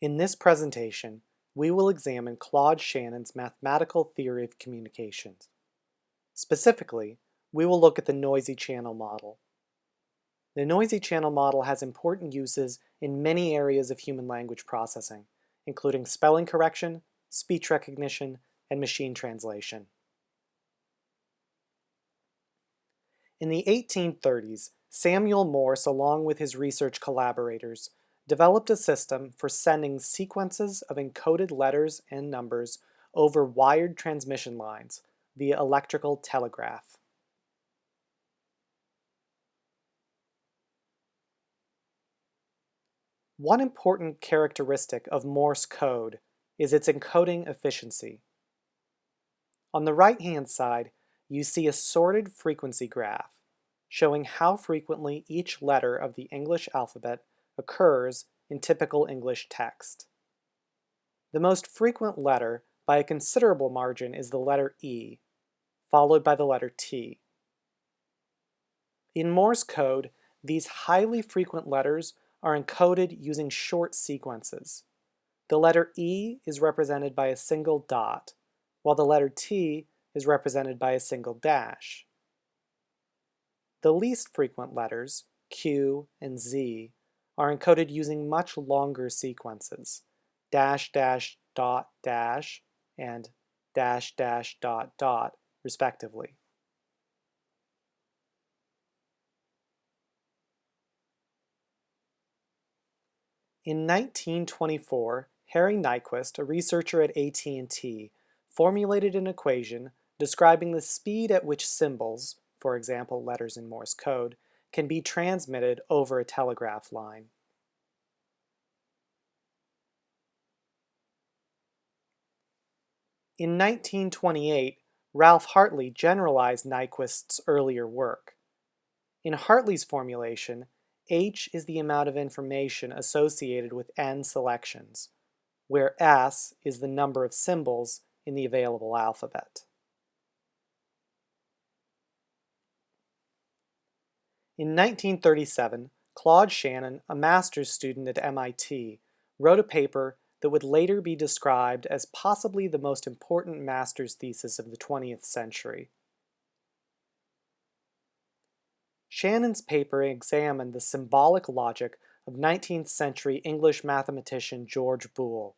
In this presentation, we will examine Claude Shannon's mathematical theory of communications. Specifically, we will look at the noisy channel model. The noisy channel model has important uses in many areas of human language processing, including spelling correction, speech recognition, and machine translation. In the 1830s, Samuel Morse, along with his research collaborators, developed a system for sending sequences of encoded letters and numbers over wired transmission lines via electrical telegraph. One important characteristic of Morse code is its encoding efficiency. On the right-hand side, you see a sorted frequency graph showing how frequently each letter of the English alphabet occurs in typical English text. The most frequent letter by a considerable margin is the letter E, followed by the letter T. In Morse code, these highly frequent letters are encoded using short sequences. The letter E is represented by a single dot, while the letter T is represented by a single dash. The least frequent letters, Q and Z, are encoded using much longer sequences, dash dash dot dash and dash dash dot dot, respectively. In 1924, Harry Nyquist, a researcher at AT&T, formulated an equation describing the speed at which symbols, for example letters in Morse code, can be transmitted over a telegraph line. In 1928, Ralph Hartley generalized Nyquist's earlier work. In Hartley's formulation, H is the amount of information associated with n selections, where S is the number of symbols in the available alphabet. In 1937, Claude Shannon, a master's student at MIT, wrote a paper that would later be described as possibly the most important master's thesis of the 20th century. Shannon's paper examined the symbolic logic of 19th century English mathematician George Boole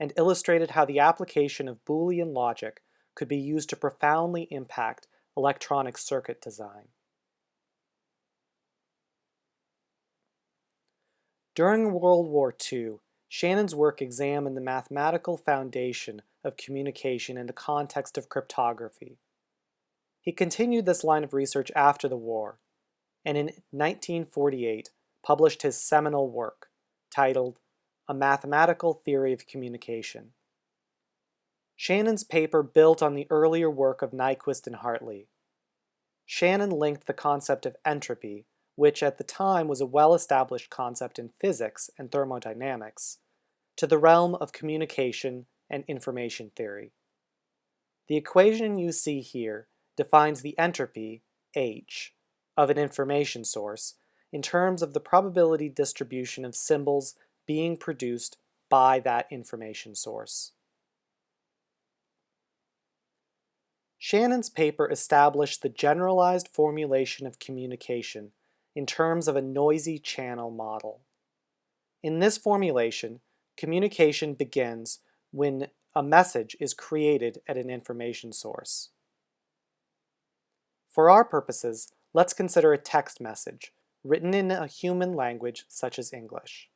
and illustrated how the application of Boolean logic could be used to profoundly impact electronic circuit design. During World War II, Shannon's work examined the mathematical foundation of communication in the context of cryptography. He continued this line of research after the war, and in 1948 published his seminal work, titled A Mathematical Theory of Communication. Shannon's paper built on the earlier work of Nyquist and Hartley. Shannon linked the concept of entropy which at the time was a well-established concept in physics and thermodynamics, to the realm of communication and information theory. The equation you see here defines the entropy, H, of an information source in terms of the probability distribution of symbols being produced by that information source. Shannon's paper established the generalized formulation of communication in terms of a noisy channel model. In this formulation, communication begins when a message is created at an information source. For our purposes, let's consider a text message written in a human language such as English.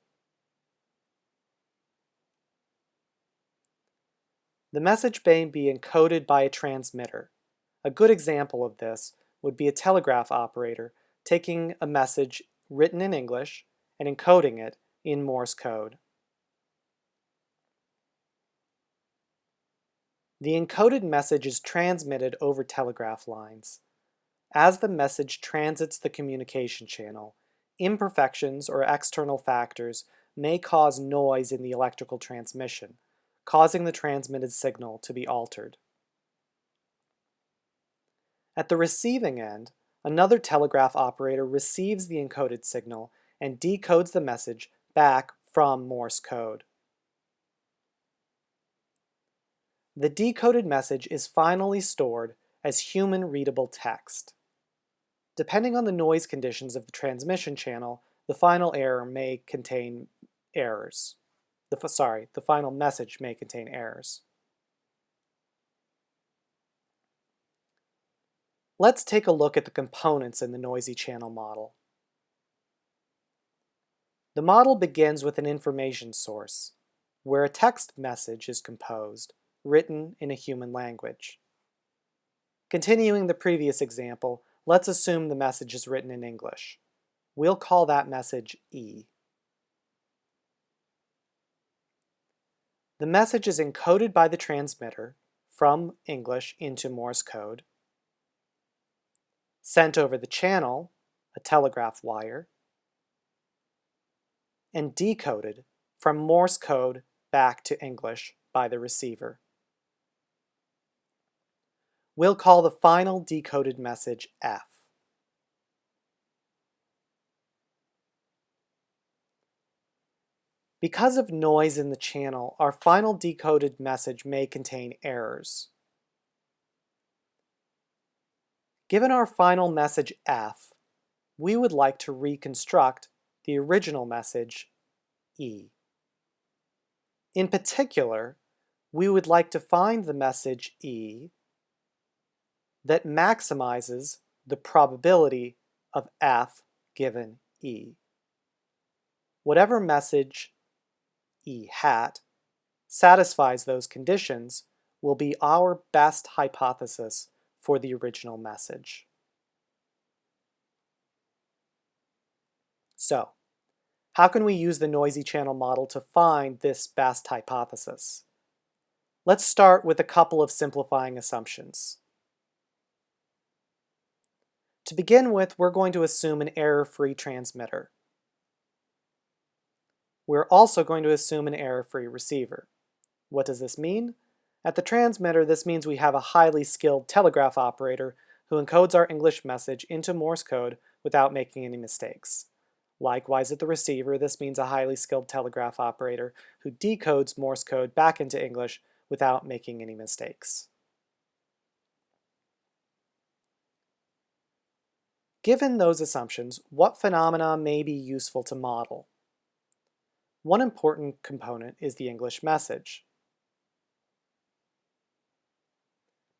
The message may be encoded by a transmitter. A good example of this would be a telegraph operator taking a message written in English and encoding it in Morse code. The encoded message is transmitted over telegraph lines. As the message transits the communication channel, imperfections or external factors may cause noise in the electrical transmission, causing the transmitted signal to be altered. At the receiving end, Another telegraph operator receives the encoded signal and decodes the message back from Morse code. The decoded message is finally stored as human-readable text. Depending on the noise conditions of the transmission channel, the final error may contain errors. The, sorry, the final message may contain errors. Let's take a look at the components in the noisy channel model. The model begins with an information source, where a text message is composed, written in a human language. Continuing the previous example, let's assume the message is written in English. We'll call that message E. The message is encoded by the transmitter from English into Morse code, sent over the channel, a telegraph wire, and decoded from Morse code back to English by the receiver. We'll call the final decoded message F. Because of noise in the channel, our final decoded message may contain errors. Given our final message F, we would like to reconstruct the original message E. In particular, we would like to find the message E that maximizes the probability of F given E. Whatever message E hat satisfies those conditions will be our best hypothesis for the original message. So, how can we use the noisy channel model to find this best hypothesis? Let's start with a couple of simplifying assumptions. To begin with, we're going to assume an error-free transmitter. We're also going to assume an error-free receiver. What does this mean? At the transmitter, this means we have a highly skilled telegraph operator who encodes our English message into Morse code without making any mistakes. Likewise, at the receiver, this means a highly skilled telegraph operator who decodes Morse code back into English without making any mistakes. Given those assumptions, what phenomena may be useful to model? One important component is the English message.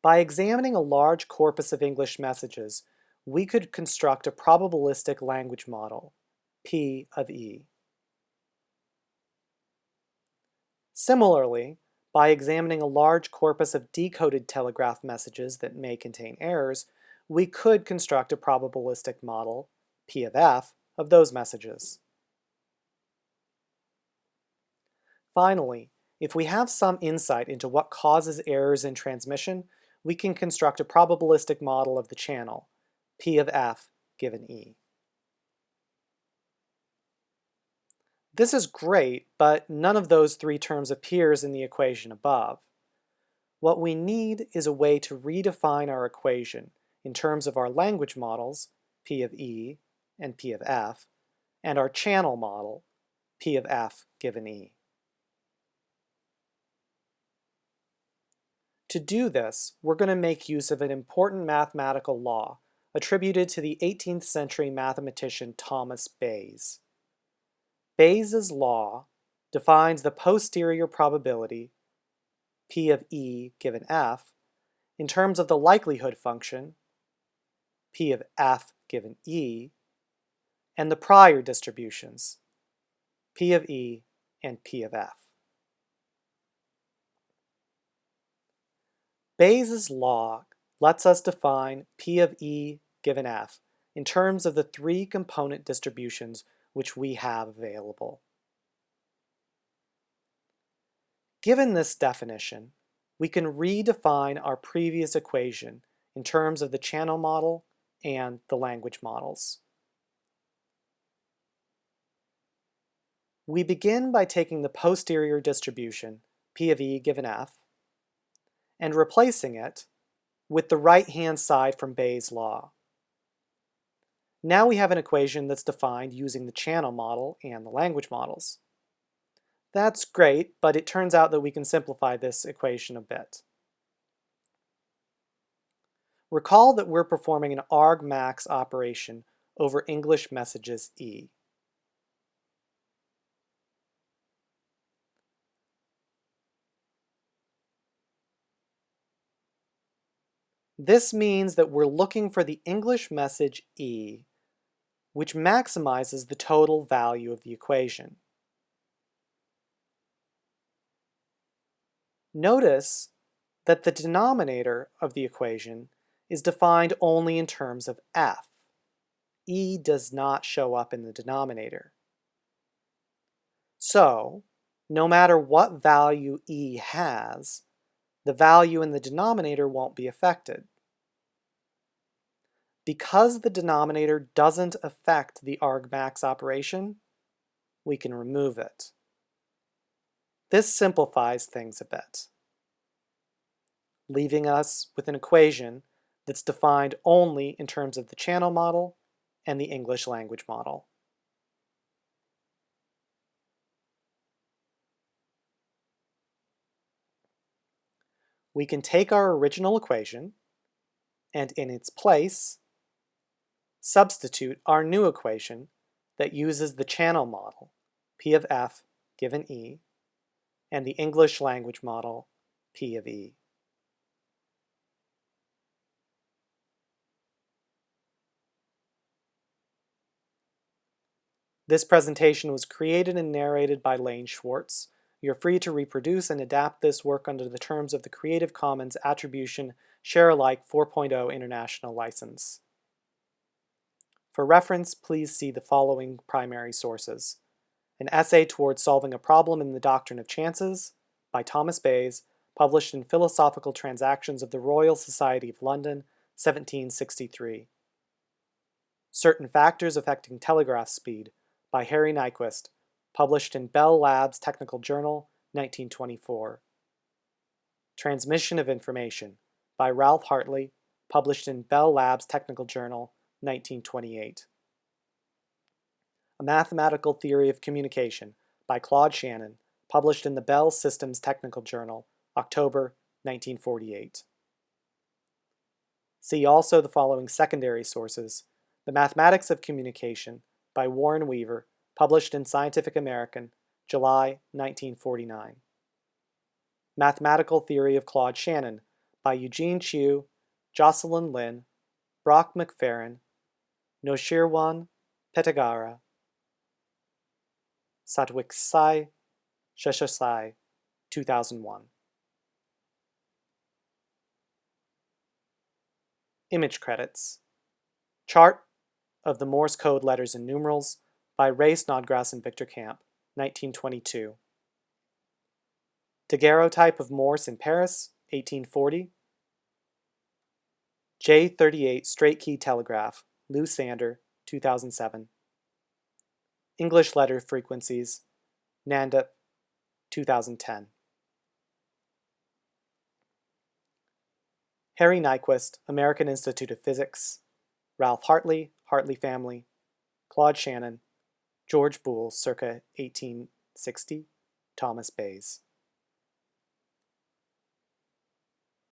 By examining a large corpus of English messages, we could construct a probabilistic language model, P of E. Similarly, by examining a large corpus of decoded telegraph messages that may contain errors, we could construct a probabilistic model, P of F, of those messages. Finally, if we have some insight into what causes errors in transmission, we can construct a probabilistic model of the channel, P of F given E. This is great, but none of those three terms appears in the equation above. What we need is a way to redefine our equation in terms of our language models, P of E and P of F, and our channel model, P of F given E. To do this, we're going to make use of an important mathematical law attributed to the 18th century mathematician Thomas Bayes. Bayes' law defines the posterior probability, P of E given F, in terms of the likelihood function, P of F given E, and the prior distributions, P of E and P of F. Bayes' law lets us define P of E given F in terms of the three component distributions which we have available. Given this definition, we can redefine our previous equation in terms of the channel model and the language models. We begin by taking the posterior distribution, P of E given F, and replacing it with the right-hand side from Bayes' law. Now we have an equation that's defined using the channel model and the language models. That's great, but it turns out that we can simplify this equation a bit. Recall that we're performing an argmax operation over English messages E. This means that we're looking for the English message E, which maximizes the total value of the equation. Notice that the denominator of the equation is defined only in terms of f. E does not show up in the denominator. So, no matter what value E has, the value in the denominator won't be affected. Because the denominator doesn't affect the argmax operation, we can remove it. This simplifies things a bit, leaving us with an equation that's defined only in terms of the channel model and the English language model. We can take our original equation and in its place substitute our new equation that uses the channel model, P of F given E, and the English language model, P of E. This presentation was created and narrated by Lane Schwartz. You're free to reproduce and adapt this work under the terms of the Creative Commons Attribution Share Alike 4.0 International License. For reference, please see the following primary sources. An Essay Towards Solving a Problem in the Doctrine of Chances by Thomas Bayes, published in Philosophical Transactions of the Royal Society of London, 1763. Certain Factors Affecting Telegraph Speed by Harry Nyquist, published in Bell Labs Technical Journal, 1924. Transmission of Information by Ralph Hartley, published in Bell Labs Technical Journal, 1928. A Mathematical Theory of Communication by Claude Shannon, published in the Bell Systems Technical Journal, October 1948. See also the following secondary sources, The Mathematics of Communication by Warren Weaver, published in Scientific American, July 1949. Mathematical Theory of Claude Shannon by Eugene Chiu, Jocelyn Lin, Brock Mcferron, Noshirwan Petigara, Satwiksai Seshasai, 2001. Image credits. Chart of the Morse code letters and numerals by Rhey Snodgrass and Victor Camp, 1922. Daguerreotype of Morse in Paris, 1840. J38 Straight Key Telegraph, Lou Sander, 2007. English Letter Frequencies, Nanda, 2010. Harry Nyquist, American Institute of Physics, Ralph Hartley, Hartley Family, Claude Shannon, George Boole, circa 1860, Thomas Bayes.